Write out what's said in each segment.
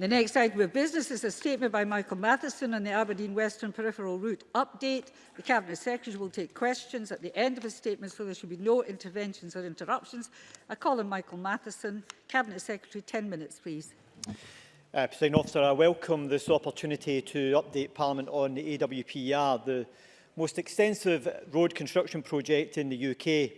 The next item of business is a statement by Michael Matheson on the Aberdeen Western Peripheral Route update. The Cabinet Secretary will take questions at the end of his statement, so there should be no interventions or interruptions. I call on Michael Matheson. Cabinet Secretary, 10 minutes, please. Uh, President Officer, I welcome this opportunity to update Parliament on the AWPR, the most extensive road construction project in the UK.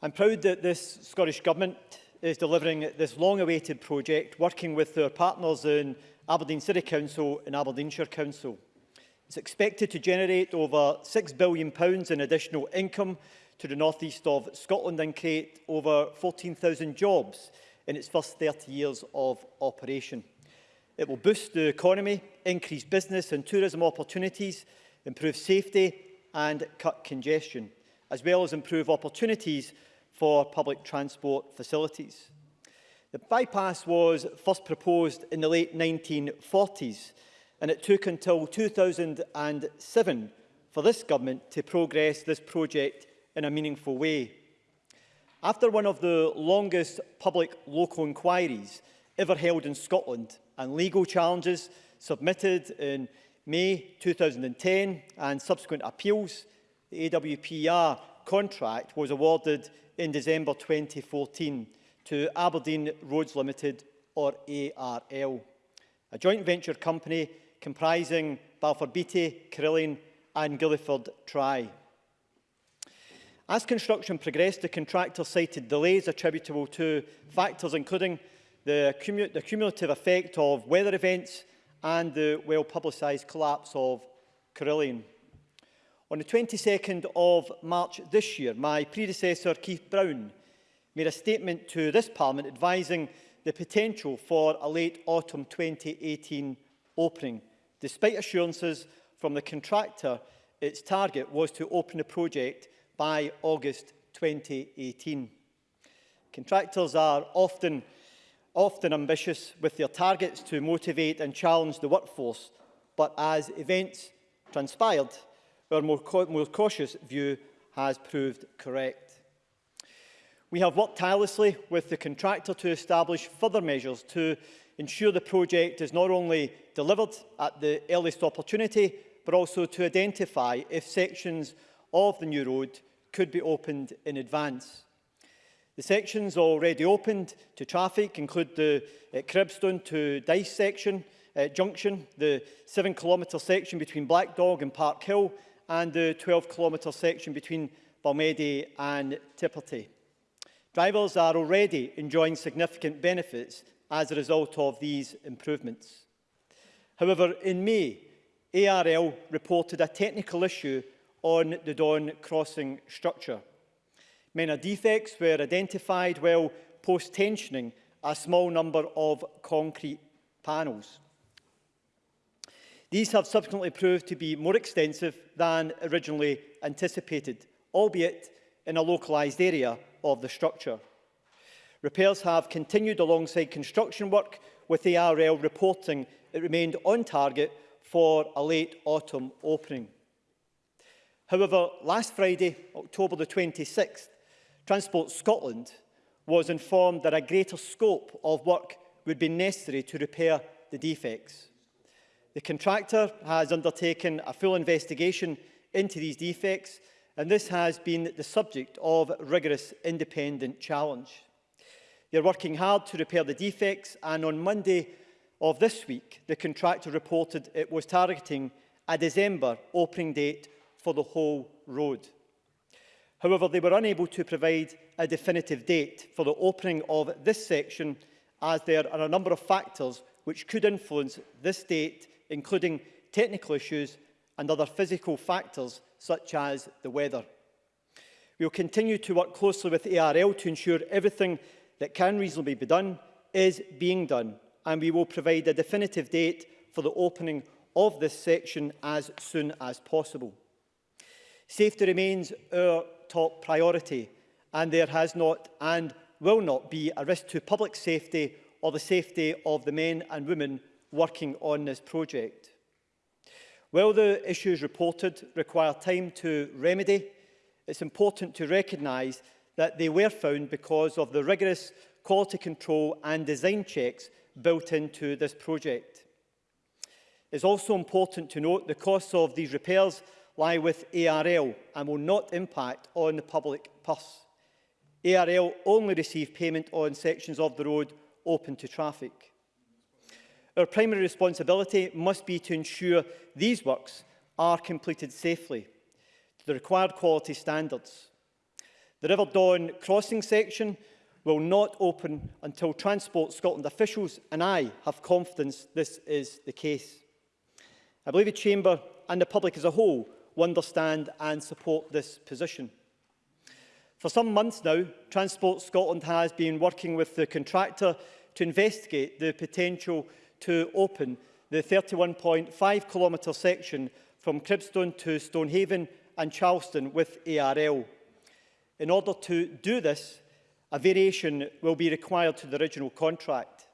I'm proud that this Scottish Government is delivering this long-awaited project, working with their partners in Aberdeen City Council and Aberdeenshire Council. It's expected to generate over £6 billion in additional income to the northeast of Scotland and create over 14,000 jobs in its first 30 years of operation. It will boost the economy, increase business and tourism opportunities, improve safety and cut congestion, as well as improve opportunities for public transport facilities. The bypass was first proposed in the late 1940s and it took until 2007 for this government to progress this project in a meaningful way. After one of the longest public local inquiries ever held in Scotland and legal challenges submitted in May 2010 and subsequent appeals, the AWPR contract was awarded in December 2014 to Aberdeen Roads Limited, or ARL, a joint venture company comprising Balfour Beatty, Carillion and Gilliford Try. As construction progressed, the contractor cited delays attributable to factors including the, cum the cumulative effect of weather events and the well-publicised collapse of Carillion. On the 22nd of March this year, my predecessor Keith Brown made a statement to this Parliament advising the potential for a late autumn 2018 opening, despite assurances from the contractor its target was to open the project by August 2018. Contractors are often, often ambitious with their targets to motivate and challenge the workforce, but as events transpired, our more, more cautious view has proved correct. We have worked tirelessly with the contractor to establish further measures to ensure the project is not only delivered at the earliest opportunity, but also to identify if sections of the new road could be opened in advance. The sections already opened to traffic include the uh, Cribstone to Dice section, uh, junction, the 7 km section between Black Dog and Park Hill, and the 12-kilometre section between Balmedi and Tipperty. Drivers are already enjoying significant benefits as a result of these improvements. However, in May, ARL reported a technical issue on the Don crossing structure. Minor defects were identified while post-tensioning a small number of concrete panels. These have subsequently proved to be more extensive than originally anticipated, albeit in a localised area of the structure. Repairs have continued alongside construction work, with the ARL reporting it remained on target for a late autumn opening. However, last Friday, October the 26th, Transport Scotland was informed that a greater scope of work would be necessary to repair the defects. The contractor has undertaken a full investigation into these defects and this has been the subject of rigorous independent challenge. They're working hard to repair the defects and on Monday of this week, the contractor reported it was targeting a December opening date for the whole road. However, they were unable to provide a definitive date for the opening of this section as there are a number of factors which could influence this date including technical issues and other physical factors such as the weather. We will continue to work closely with ARL to ensure everything that can reasonably be done is being done and we will provide a definitive date for the opening of this section as soon as possible. Safety remains our top priority and there has not and will not be a risk to public safety or the safety of the men and women working on this project. While the issues reported require time to remedy, it's important to recognise that they were found because of the rigorous quality control and design checks built into this project. It's also important to note the costs of these repairs lie with ARL and will not impact on the public purse. ARL only receive payment on sections of the road open to traffic. Our primary responsibility must be to ensure these works are completed safely to the required quality standards. The River Dawn crossing section will not open until Transport Scotland officials and I have confidence this is the case. I believe the Chamber and the public as a whole will understand and support this position. For some months now, Transport Scotland has been working with the contractor to investigate the potential to open the 31.5 kilometre section from Cribstone to Stonehaven and Charleston with ARL. In order to do this, a variation will be required to the original contract.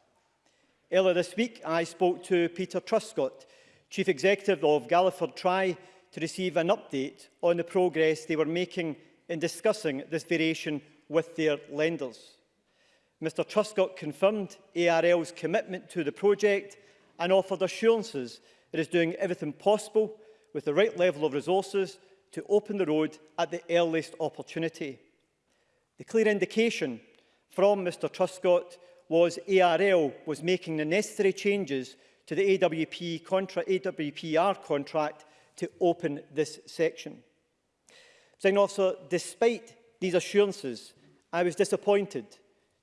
Earlier this week, I spoke to Peter Truscott, Chief Executive of Galliford Try, to receive an update on the progress they were making in discussing this variation with their lenders. Mr Truscott confirmed ARL's commitment to the project and offered assurances it is doing everything possible with the right level of resources to open the road at the earliest opportunity. The clear indication from Mr Truscott was ARL was making the necessary changes to the AWP contra AWPR contract to open this section. Saying also, despite these assurances, I was disappointed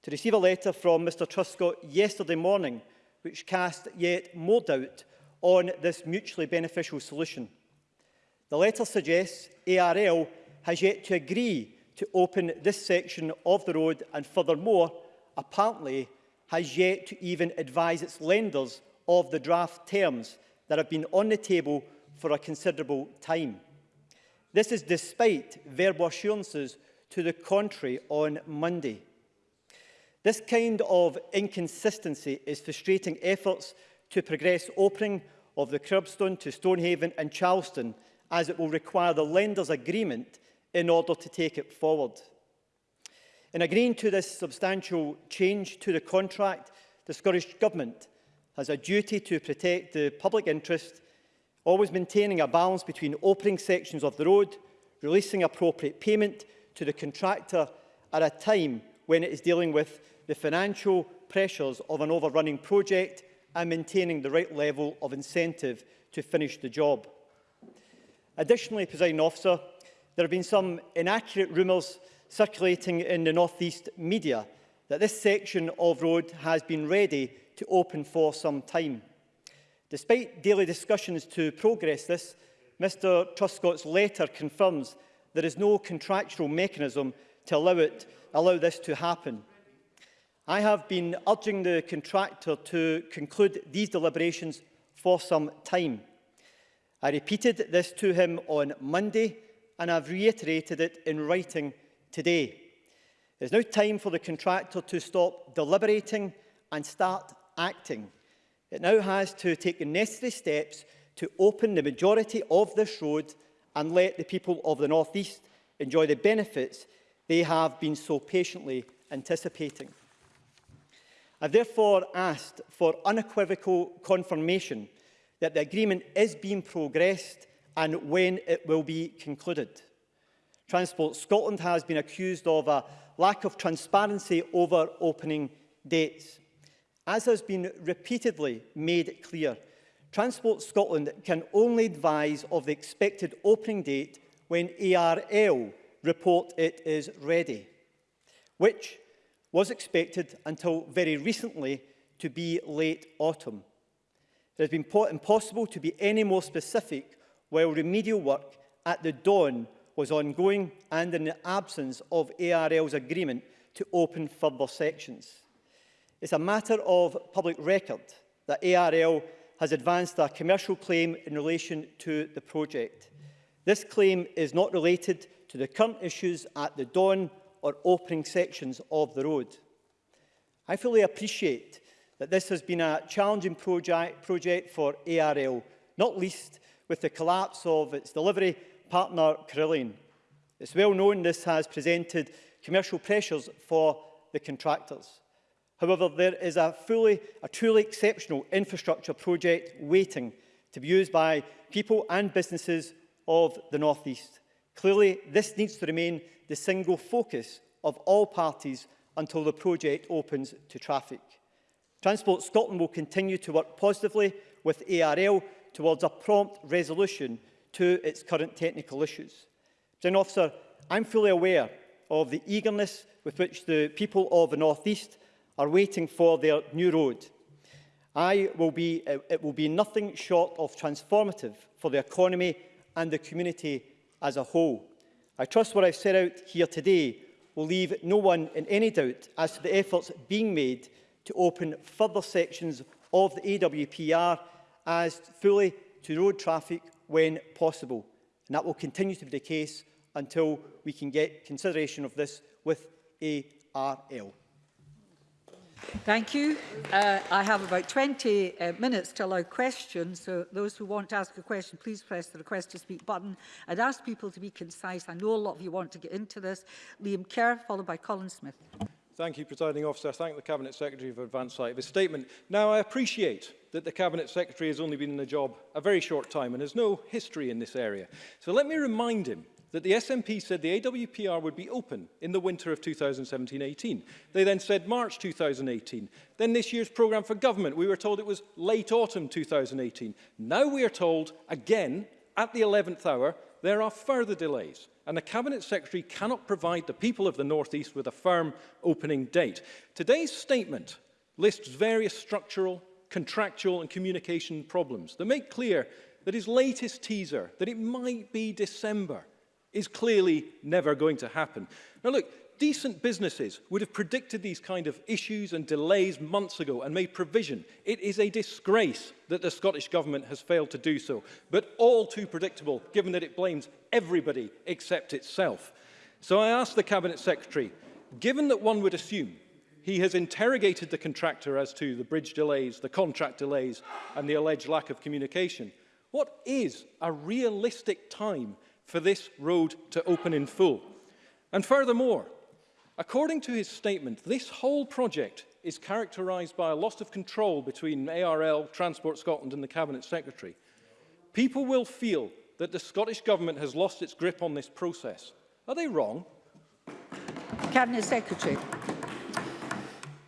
to receive a letter from Mr Truscott yesterday morning which cast yet more doubt on this mutually beneficial solution. The letter suggests ARL has yet to agree to open this section of the road and furthermore, apparently, has yet to even advise its lenders of the draft terms that have been on the table for a considerable time. This is despite verbal assurances to the contrary on Monday. This kind of inconsistency is frustrating efforts to progress opening of the Curbstone to Stonehaven and Charleston as it will require the lender's agreement in order to take it forward. In agreeing to this substantial change to the contract, the Scottish Government has a duty to protect the public interest, always maintaining a balance between opening sections of the road, releasing appropriate payment to the contractor at a time when it is dealing with the financial pressures of an overrunning project and maintaining the right level of incentive to finish the job. Additionally, Presiding Officer, there have been some inaccurate rumours circulating in the North East media that this section of road has been ready to open for some time. Despite daily discussions to progress this, Mr Truscott's letter confirms there is no contractual mechanism to allow, it, allow this to happen. I have been urging the contractor to conclude these deliberations for some time. I repeated this to him on Monday and I've reiterated it in writing today. It is now time for the contractor to stop deliberating and start acting. It now has to take the necessary steps to open the majority of this road and let the people of the North East enjoy the benefits they have been so patiently anticipating. I therefore asked for unequivocal confirmation that the agreement is being progressed and when it will be concluded. Transport Scotland has been accused of a lack of transparency over opening dates. As has been repeatedly made clear, Transport Scotland can only advise of the expected opening date when ARL report it is ready, which was expected until very recently to be late autumn. It has been impossible to be any more specific while remedial work at the dawn was ongoing and in the absence of ARL's agreement to open further sections. It's a matter of public record that ARL has advanced a commercial claim in relation to the project. This claim is not related to the current issues at the Dawn or opening sections of the road. I fully appreciate that this has been a challenging project, project for ARL, not least with the collapse of its delivery partner Carillion. It's well known this has presented commercial pressures for the contractors. However, there is a, fully, a truly exceptional infrastructure project waiting to be used by people and businesses of the North East. Clearly, this needs to remain the single focus of all parties until the project opens to traffic. Transport Scotland will continue to work positively with ARL towards a prompt resolution to its current technical issues. President Officer, I'm fully aware of the eagerness with which the people of the North East are waiting for their new road. I will be, uh, it will be nothing short of transformative for the economy and the community as a whole. I trust what I've set out here today will leave no one in any doubt as to the efforts being made to open further sections of the AWPR as fully to road traffic when possible. And that will continue to be the case until we can get consideration of this with ARL. Thank you. Uh, I have about 20 uh, minutes to allow questions, so those who want to ask a question, please press the request to speak button. I'd ask people to be concise. I know a lot of you want to get into this. Liam Kerr, followed by Colin Smith. Thank you, Presiding Officer. I thank the Cabinet Secretary for advance sight of his statement. Now, I appreciate that the Cabinet Secretary has only been in the job a very short time and has no history in this area. So let me remind him that the SNP said the AWPR would be open in the winter of 2017-18. They then said March 2018. Then this year's programme for government, we were told it was late autumn 2018. Now we are told, again, at the 11th hour, there are further delays and the Cabinet Secretary cannot provide the people of the North East with a firm opening date. Today's statement lists various structural, contractual and communication problems that make clear that his latest teaser, that it might be December, is clearly never going to happen. Now look, decent businesses would have predicted these kind of issues and delays months ago and made provision. It is a disgrace that the Scottish Government has failed to do so, but all too predictable given that it blames everybody except itself. So I asked the Cabinet Secretary, given that one would assume he has interrogated the contractor as to the bridge delays, the contract delays and the alleged lack of communication, what is a realistic time for this road to open in full. And furthermore, according to his statement, this whole project is characterised by a loss of control between ARL, Transport Scotland and the Cabinet Secretary. People will feel that the Scottish Government has lost its grip on this process. Are they wrong? Cabinet Secretary.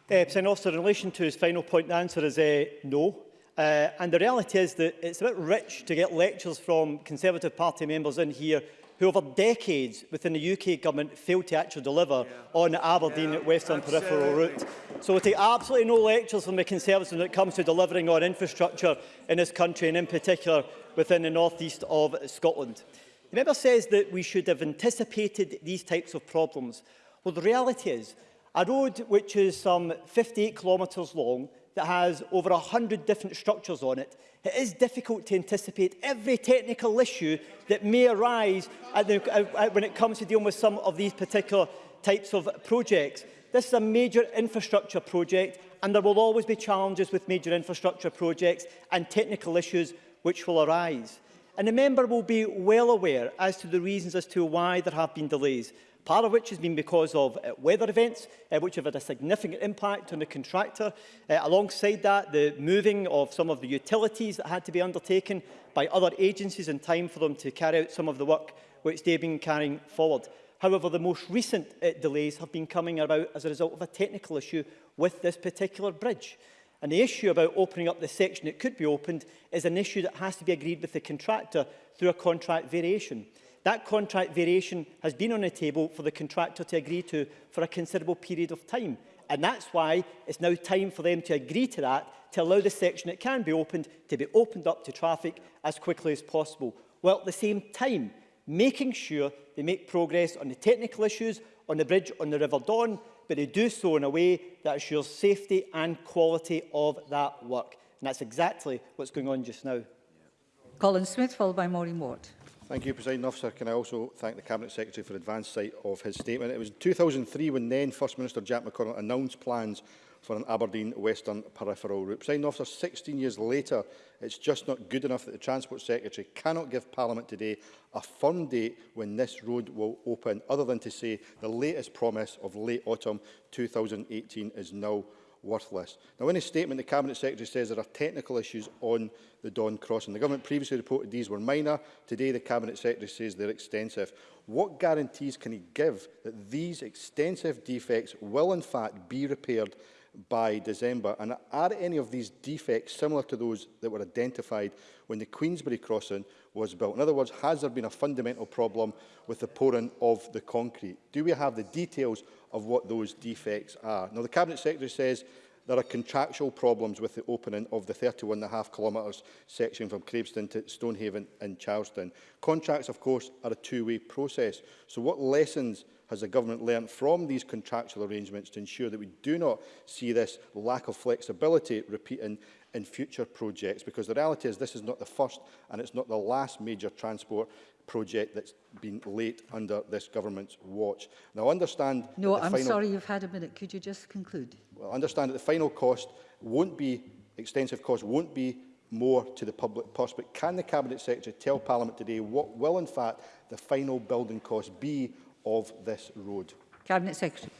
Uh, eh, Officer, in relation to his final point, the answer is uh, no. Uh, and the reality is that it's a bit rich to get lectures from Conservative Party members in here who over decades within the UK government failed to actually deliver yeah. on the Aberdeen yeah, Western absolutely. Peripheral Route. So we take absolutely no lectures from the Conservatives when it comes to delivering on infrastructure in this country and in particular within the northeast of Scotland. The member says that we should have anticipated these types of problems. Well, the reality is a road which is some 58 kilometres long that has over 100 different structures on it, it is difficult to anticipate every technical issue that may arise at the, at, when it comes to dealing with some of these particular types of projects. This is a major infrastructure project and there will always be challenges with major infrastructure projects and technical issues which will arise. And the member will be well aware as to the reasons as to why there have been delays. part of which has been because of uh, weather events, uh, which have had a significant impact on the contractor. Uh, alongside that, the moving of some of the utilities that had to be undertaken by other agencies in time for them to carry out some of the work which they've been carrying forward. However, the most recent uh, delays have been coming about as a result of a technical issue with this particular bridge. And the issue about opening up the section that could be opened is an issue that has to be agreed with the contractor through a contract variation. That contract variation has been on the table for the contractor to agree to for a considerable period of time. And that's why it's now time for them to agree to that, to allow the section that can be opened to be opened up to traffic as quickly as possible, while at the same time making sure they make progress on the technical issues on the bridge on the River Don, but they do so in a way that assures safety and quality of that work. And that's exactly what's going on just now. Colin Smith, followed by Maureen Watt. Thank you, President Officer. Can I also thank the Cabinet Secretary for advance sight of his statement? It was in 2003 when then First Minister Jack McConnell announced plans for an Aberdeen Western peripheral route. President Officer, 16 years later, it's just not good enough that the Transport Secretary cannot give Parliament today a firm date when this road will open, other than to say the latest promise of late autumn 2018 is now worthless. Now, in his statement, the Cabinet Secretary says there are technical issues on the Don Crossing. The government previously reported these were minor. Today, the Cabinet Secretary says they're extensive. What guarantees can he give that these extensive defects will, in fact, be repaired by December? And are any of these defects similar to those that were identified when the Queensbury crossing was built? In other words, has there been a fundamental problem with the pouring of the concrete? Do we have the details of what those defects are? Now, the Cabinet Secretary says there are contractual problems with the opening of the 31 half kilometres section from Crabston to Stonehaven and Charleston. Contracts, of course, are a two-way process. So what lessons has the government learnt from these contractual arrangements to ensure that we do not see this lack of flexibility repeating in future projects? Because the reality is this is not the first and it's not the last major transport project that's been late under this government's watch. Now, I understand... No, I'm final... sorry, you've had a minute. Could you just conclude? Well, I understand that the final cost won't be, extensive cost won't be more to the public purse, but can the Cabinet Secretary tell Parliament today what will, in fact, the final building cost be of this road. Cabinet Secretary.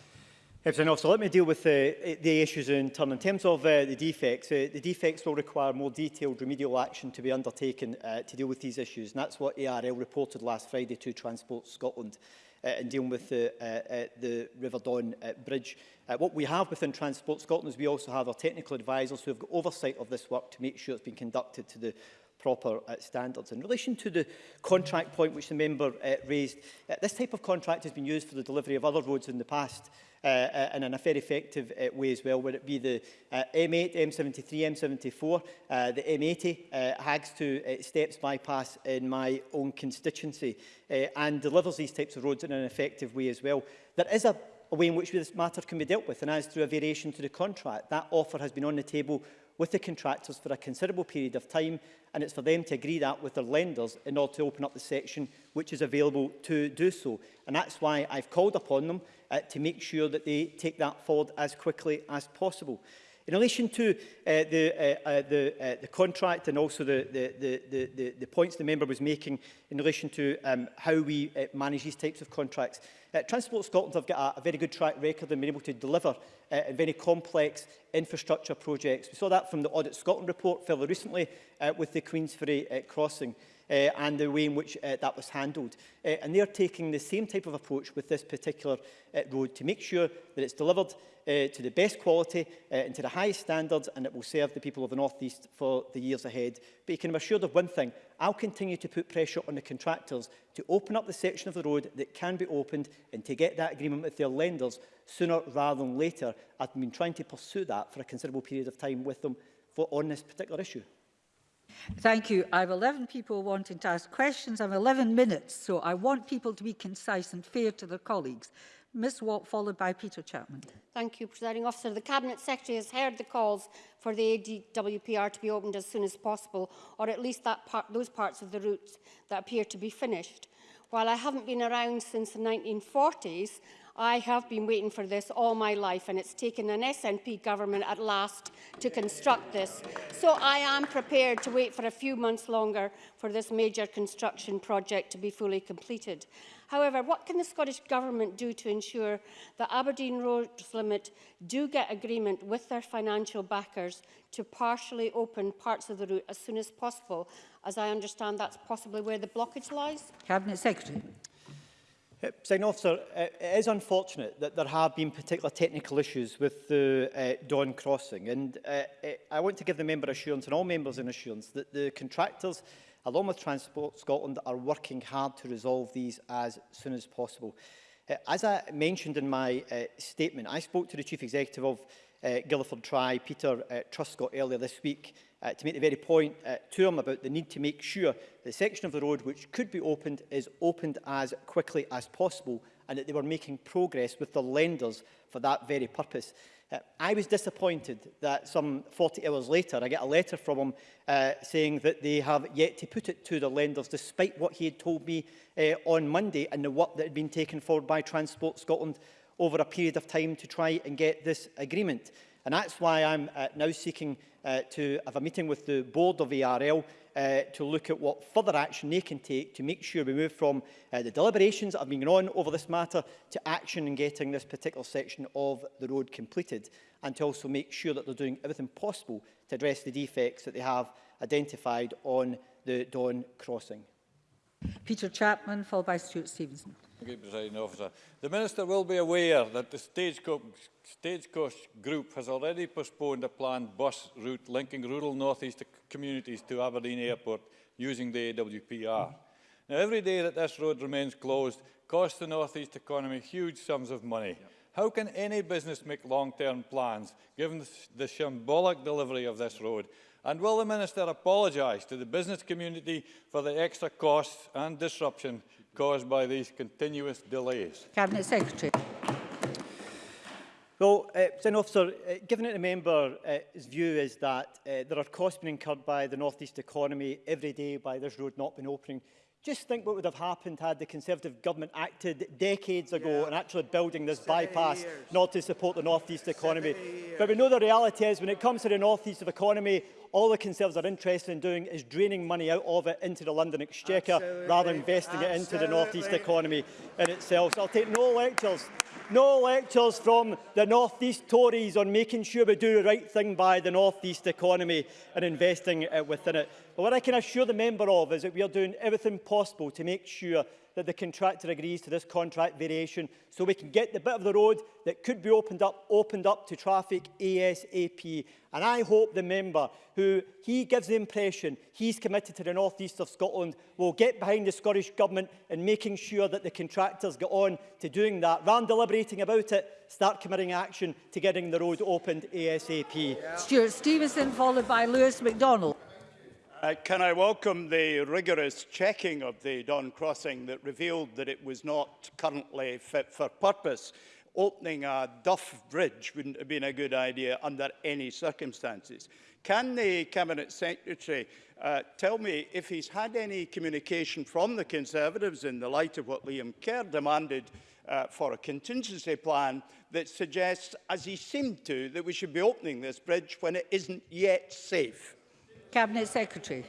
Everton officer, let me deal with the, the issues in turn. In terms of uh, the defects, uh, the defects will require more detailed remedial action to be undertaken uh, to deal with these issues, and that's what ARL reported last Friday to Transport Scotland uh, in dealing with the, uh, uh, the River Don uh, Bridge. Uh, what we have within Transport Scotland is we also have our technical advisors who have got oversight of this work to make sure it's been conducted to the proper uh, standards. In relation to the contract point which the member uh, raised, uh, this type of contract has been used for the delivery of other roads in the past uh, and uh, in a very effective uh, way as well, whether it be the uh, M8, M73, M74, uh, the M80, uh, Hags to uh, Steps bypass in my own constituency uh, and delivers these types of roads in an effective way as well. There is a a way in which this matter can be dealt with, and as through a variation to the contract. That offer has been on the table with the contractors for a considerable period of time, and it's for them to agree that with their lenders in order to open up the section which is available to do so. And that's why I've called upon them uh, to make sure that they take that forward as quickly as possible. In relation to uh, the, uh, uh, the, uh, the contract and also the, the, the, the, the, points the member was making in relation to um, how we uh, manage these types of contracts, uh, Transport Scotland have got a, a very good track record in been able to deliver uh, very complex infrastructure projects. We saw that from the Audit Scotland report fairly recently uh, with the Queensferry uh, crossing uh, and the way in which uh, that was handled. Uh, and they're taking the same type of approach with this particular uh, road to make sure that it's delivered uh, to the best quality uh, and to the highest standards and it will serve the people of the North East for the years ahead. But you can be assured of one thing, I'll continue to put pressure on the contractors to open up the section of the road that can be opened and to get that agreement with their lenders sooner rather than later. I've been trying to pursue that for a considerable period of time with them for, on this particular issue. Thank you. I have 11 people wanting to ask questions. I have 11 minutes, so I want people to be concise and fair to their colleagues. Ms Watt, followed by Peter Chapman. Thank you, Presiding Officer. The Cabinet Secretary has heard the calls for the ADWPR to be opened as soon as possible, or at least that part, those parts of the route that appear to be finished. While I haven't been around since the 1940s, I have been waiting for this all my life, and it's taken an SNP government at last to construct this. So I am prepared to wait for a few months longer for this major construction project to be fully completed. However, what can the Scottish Government do to ensure that Aberdeen Roads Limit do get agreement with their financial backers to partially open parts of the route as soon as possible? As I understand, that's possibly where the blockage lies. Cabinet Secretary. Sign officer, uh, it is unfortunate that there have been particular technical issues with the uh, Don crossing and uh, uh I want to give the member assurance and all members an assurance that the contractors along with Transport Scotland are working hard to resolve these as soon as possible. Uh, as I mentioned in my uh, statement, I spoke to the Chief Executive of uh, Guildford Tri, Peter uh, Truscott, earlier this week uh, to make the very point uh, to him about the need to make sure the section of the road which could be opened is opened as quickly as possible and that they were making progress with the lenders for that very purpose. Uh, I was disappointed that some 40 hours later I get a letter from him uh, saying that they have yet to put it to the lenders despite what he had told me uh, on Monday and the work that had been taken forward by Transport Scotland over a period of time to try and get this agreement. And that's why I'm uh, now seeking uh, to have a meeting with the board of ARL uh, to look at what further action they can take to make sure we move from uh, the deliberations that have been going on over this matter to action in getting this particular section of the road completed and to also make sure that they're doing everything possible to address the defects that they have identified on the Don crossing. Peter Chapman, followed by Stuart Stevenson. Thank you, President Officer. The Minister will be aware that the Stagecoach, Stagecoach Group has already postponed a planned bus route linking rural northeast communities to Aberdeen Airport using the AWPR. Now, every day that this road remains closed costs the northeast economy huge sums of money. Yep. How can any business make long-term plans given the, the symbolic delivery of this road And will the Minister apologise to the business community for the extra costs and disruption caused by these continuous delays? Cabinet Secretary. Well, uh, President Officer, uh, given that the member's uh, view is that uh, there are costs being incurred by the North East economy every day by this road not being opening, Just think what would have happened had the Conservative government acted decades ago yeah. and actually building this bypass years. not to support the North East economy. But we know the reality is when it comes to the North East economy, all the Conservatives are interested in doing is draining money out of it into the London Exchequer Absolutely. rather than investing Absolutely. it into the North East economy in itself. So I'll take no lectures. No lectures from the North East Tories on making sure we do the right thing by the North East economy and investing uh, within it. But what I can assure the member of is that we are doing everything possible to make sure that the contractor agrees to this contract variation so we can get the bit of the road that could be opened up, opened up to traffic ASAP. And I hope the member who he gives the impression he's committed to the north east of Scotland will get behind the Scottish Government in making sure that the contractors get on to doing that. Rather than deliberating about it, start committing action to getting the road opened ASAP. Yeah. Stuart Stevenson followed by Lewis MacDonald. Uh, can I welcome the rigorous checking of the Don Crossing that revealed that it was not currently fit for purpose? Opening a duff bridge wouldn't have been a good idea under any circumstances. Can the Cabinet Secretary uh, tell me if he's had any communication from the Conservatives in the light of what Liam Kerr demanded uh, for a contingency plan that suggests, as he seemed to, that we should be opening this bridge when it isn't yet safe? Cabinet Secretary.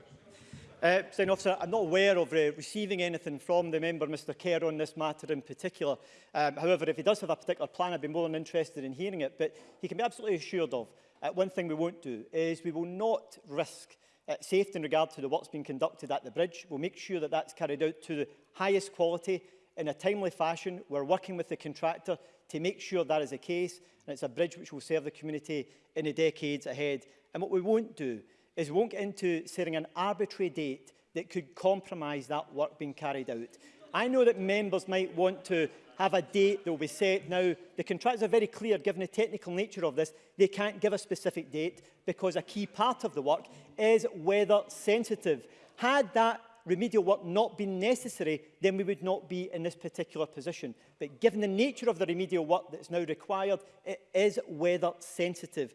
Uh, Officer, I'm not aware of uh, receiving anything from the member, Mr Kerr, on this matter in particular. Um, however, if he does have a particular plan, I'd be more than interested in hearing it. But he can be absolutely assured of uh, one thing we won't do is we will not risk uh, safety in regard to the work's being conducted at the bridge. We'll make sure that that's carried out to the highest quality in a timely fashion. We're working with the contractor to make sure that is the case, and it's a bridge which will serve the community in the decades ahead. And what we won't do is won't get into setting an arbitrary date that could compromise that work being carried out. I know that members might want to have a date that will be set. Now, the contracts are very clear, given the technical nature of this, they can't give a specific date because a key part of the work is weather sensitive. Had that remedial work not been necessary, then we would not be in this particular position. But given the nature of the remedial work that's now required, it is weather sensitive.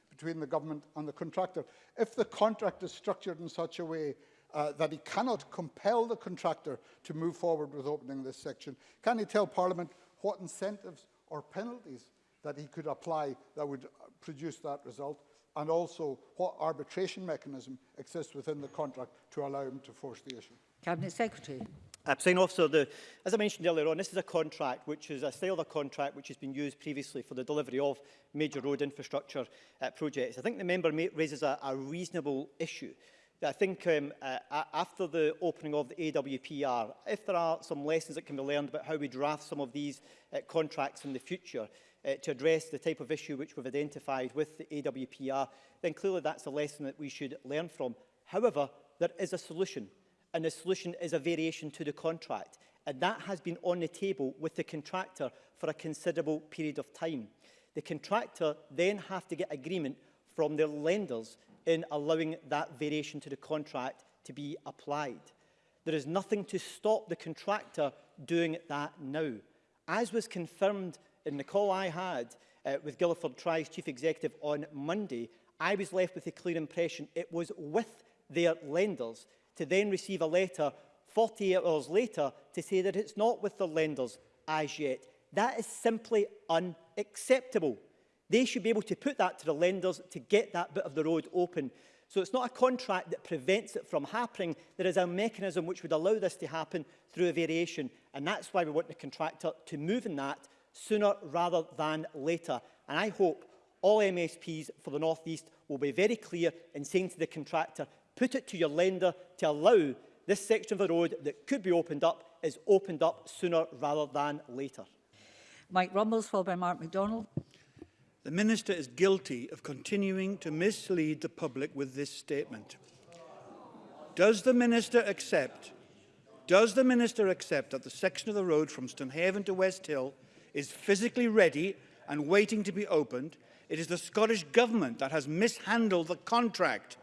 between the government and the contractor. If the contract is structured in such a way uh, that he cannot compel the contractor to move forward with opening this section. Can he tell Parliament what incentives or penalties that he could apply that would uh, produce that result? And also, what arbitration mechanism exists within the contract to allow him to force the issue? Cabinet Secretary. Uh, President Officer, the, as I mentioned earlier on, this is a contract which is a style of contract which has been used previously for the delivery of major road infrastructure uh, projects. I think the member raises a, a reasonable issue I think um, uh, after the opening of the AWPR, if there are some lessons that can be learned about how we draft some of these uh, contracts in the future uh, to address the type of issue which we've identified with the AWPR, then clearly that's a lesson that we should learn from. However, there is a solution, and the solution is a variation to the contract, and that has been on the table with the contractor for a considerable period of time. The contractor then have to get agreement from their lenders in allowing that variation to the contract to be applied. There is nothing to stop the contractor doing that now. As was confirmed in the call I had uh, with Guildford Try's chief executive on Monday, I was left with a clear impression it was with their lenders to then receive a letter 48 hours later to say that it's not with the lenders as yet. That is simply unacceptable. They should be able to put that to the lenders to get that bit of the road open. So it's not a contract that prevents it from happening. There is a mechanism which would allow this to happen through a variation. And that's why we want the contractor to move in that sooner rather than later. And I hope all MSPs for the North East will be very clear in saying to the contractor, put it to your lender to allow this section of the road that could be opened up is opened up sooner rather than later. Mike Rumbles, followed by Mark MacDonald. The Minister is guilty of continuing to mislead the public with this statement. Does the Minister accept does the Minister accept that the section of the road from Stonehaven to West Hill is physically ready and waiting to be opened? It is the Scottish Government that has mishandled the contract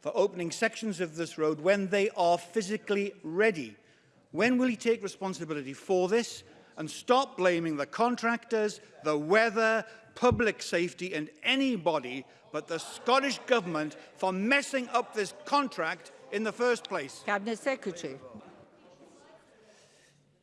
for opening sections of this road when they are physically ready. When will he take responsibility for this and stop blaming the contractors, the weather, public safety and anybody but the Scottish Government for messing up this contract in the first place. Cabinet Secretary.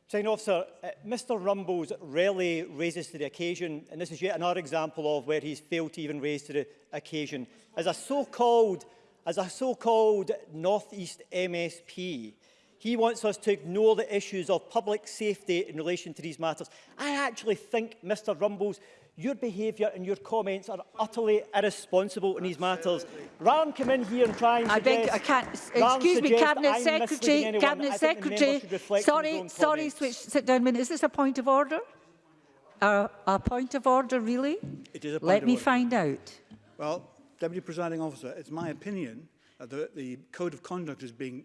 Sign officer, uh, Mr Rumbles rarely raises to the occasion, and this is yet another example of where he's failed to even raise to the occasion. As a so-called as a so-called North East MSP, he wants us to ignore the issues of public safety in relation to these matters. I actually think, Mr Rumbles, your behaviour and your comments are utterly irresponsible in these matters. Rather than come in here and try and I beg, I can't, excuse me, Cabinet I'm Secretary, anyone, Cabinet Secretary, sorry, sorry, switch, sit down a minute. Is this a point of order? A, a point of order, really? It is a point Let of me order. find out. Well, Deputy Presiding Officer, it's my opinion that the, the Code of Conduct is being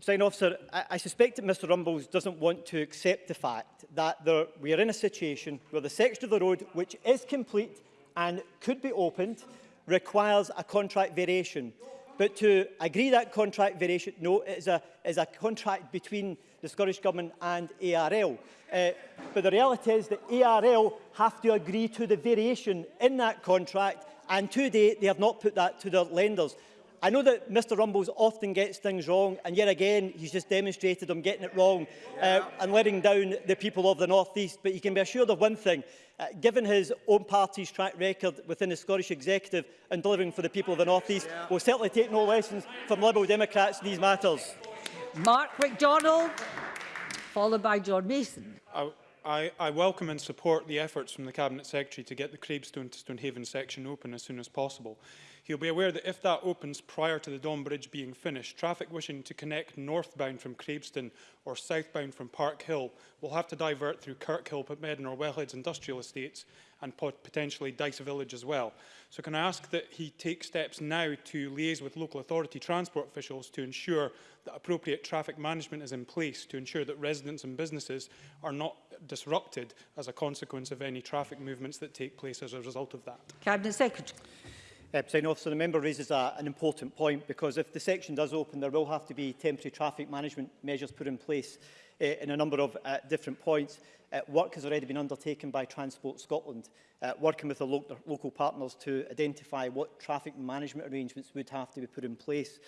Sign officer, I, I suspect that Mr Rumbles doesn't want to accept the fact that there, we are in a situation where the section of the road, which is complete and could be opened, requires a contract variation. But to agree that contract variation, no, it is a, is a contract between the Scottish Government and ARL. Uh, but the reality is that ARL have to agree to the variation in that contract, and to date they have not put that to their lenders. I know that Mr Rumbles often gets things wrong, and yet again, he's just demonstrated him getting it wrong yeah. uh, and letting down the people of the North East. But you can be assured of one thing. Uh, given his own party's track record within the Scottish Executive and delivering for the people of the North East, yeah. we'll certainly take no lessons from Liberal Democrats in these matters. Mark MacDonald, followed by John Mason. I, I, I welcome and support the efforts from the Cabinet Secretary to get the Crebestone to Stonehaven section open as soon as possible. He'll be aware that if that opens prior to the Don Bridge being finished, traffic wishing to connect northbound from Crabston or southbound from Park Hill will have to divert through Kirkhill, Pitmedden or Wellheads industrial estates and potentially Dice Village as well. So can I ask that he take steps now to liaise with local authority transport officials to ensure that appropriate traffic management is in place to ensure that residents and businesses are not disrupted as a consequence of any traffic movements that take place as a result of that? Cabinet Secretary. Uh, eh, President Officer, the member raises a, an important point because if the section does open, there will have to be temporary traffic management measures put in place uh, in a number of uh, different points. Uh, work has already been undertaken by Transport Scotland, uh, working with the lo local partners to identify what traffic management arrangements would have to be put in place.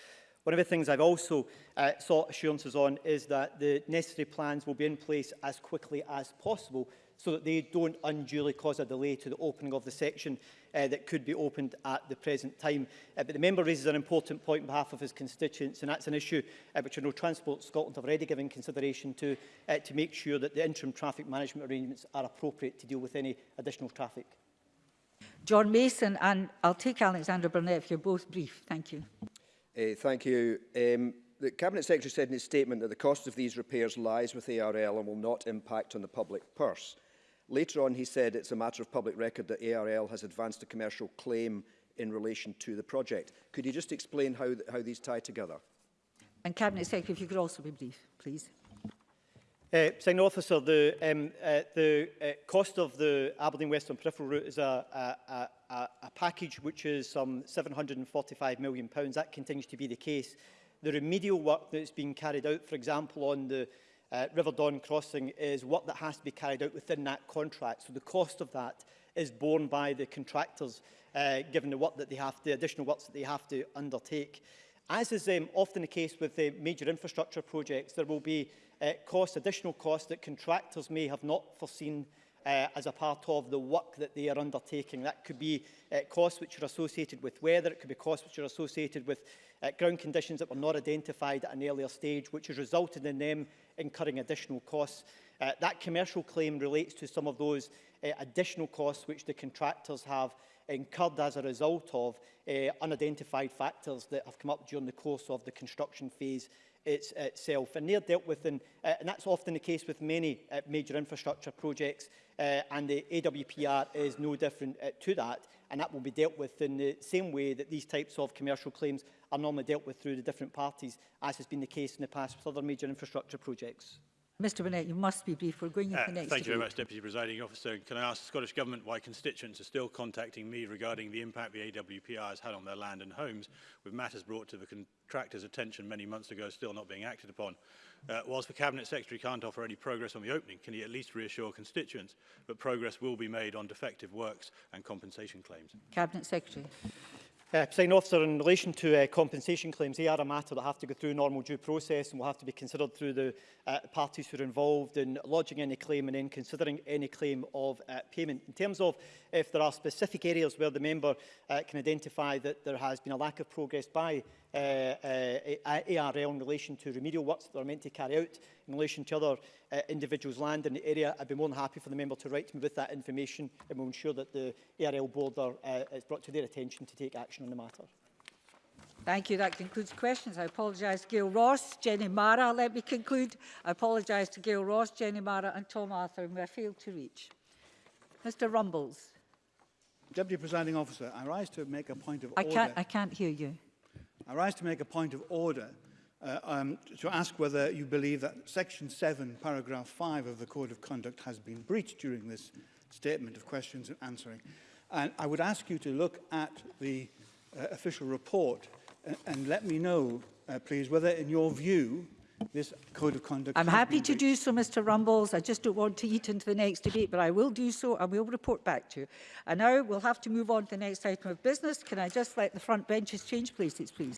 One of the things I've also uh, sought assurances on is that the necessary plans will be in place as quickly as possible so that they don't unduly cause a delay to the opening of the section uh, that could be opened at the present time. Uh, but the member raises an important point on behalf of his constituents, and that's an issue uh, which I know Transport Scotland have already given consideration to, uh, to make sure that the interim traffic management arrangements are appropriate to deal with any additional traffic. John Mason, and I'll take Alexander Burnett if you're both brief. Thank you. Uh, thank you. Um, the Cabinet Secretary said in his statement that the cost of these repairs lies with ARL and will not impact on the public purse. Later on, he said it's a matter of public record that ARL has advanced a commercial claim in relation to the project. Could you just explain how, th how these tie together? And Cabinet Secretary, if you could also be brief, please. Uh, Sign officer, the, um, uh, the uh, cost of the Aberdeen Western Peripheral Route is a, a, a, a package which is some £745 million. That continues to be the case. The remedial work that's been carried out, for example, on the Uh, River Don Crossing is work that has to be carried out within that contract. So the cost of that is borne by the contractors, uh, given the work that they have, the additional works that they have to undertake. As is um, often the case with the major infrastructure projects, there will be uh, costs, additional costs that contractors may have not foreseen uh, uh, as a part of the work that they are undertaking. That could be uh, costs which are associated with weather, it could be costs which are associated with uh, ground conditions that were not identified at an earlier stage, which has resulted in them incurring additional costs. Uh, that commercial claim relates to some of those uh, additional costs which the contractors have incurred as a result of uh, unidentified factors that have come up during the course of the construction phase its, itself. And they're dealt with, in, uh, and that's often the case with many uh, major infrastructure projects, uh, and the AWPR is no different uh, to that, and that will be dealt with in the same way that these types of commercial claims are normally dealt with through the different parties, as has been the case in the past with other major infrastructure projects. Mr Burnett, you must be brief. We're going uh, to the next Thank you very much, Deputy Presiding Officer. can I ask the Scottish Government why constituents are still contacting me regarding the impact the AWPR has had on their land and homes, with matters brought to the contractor's attention many months ago still not being acted upon? Uh, whilst the Cabinet Secretary can't offer any progress on the opening, can he at least reassure constituents that progress will be made on defective works and compensation claims? Cabinet Secretary. Uh, President Officer, in relation to uh, compensation claims, they are a matter that have to go through normal due process and will have to be considered through the uh, parties who are involved in lodging any claim and in considering any claim of uh, payment. In terms of if there are specific areas where the member uh, can identify that there has been a lack of progress by uh, uh, ARL in relation to remedial works that are meant to carry out in relation to other uh, individuals' land in the area. I'd be more than happy for the member to write to me with that information and we'll ensure that the ARL board are, uh, is brought to their attention to take action on the matter. Thank you. That concludes questions. I apologise to Gail Ross, Jenny Mara. Let me conclude. I apologise to Gail Ross, Jenny Mara and Tom Arthur, whom I failed to reach. Mr Rumbles. Deputy Presiding Officer, I rise to make a point of I order. Can't, I can't hear you. I rise to make a point of order uh, um, to ask whether you believe that Section 7, paragraph 5 of the Code of Conduct has been breached during this statement of questions and answering. And I would ask you to look at the uh, official report and, uh, and let me know, uh, please, whether in your view this code of conduct. I'm happy to do so, Mr Rumbles. I just don't want to eat into the next debate, but I will do so and we'll report back to you. And now we'll have to move on to the next item of business. Can I just let the front benches change places, please?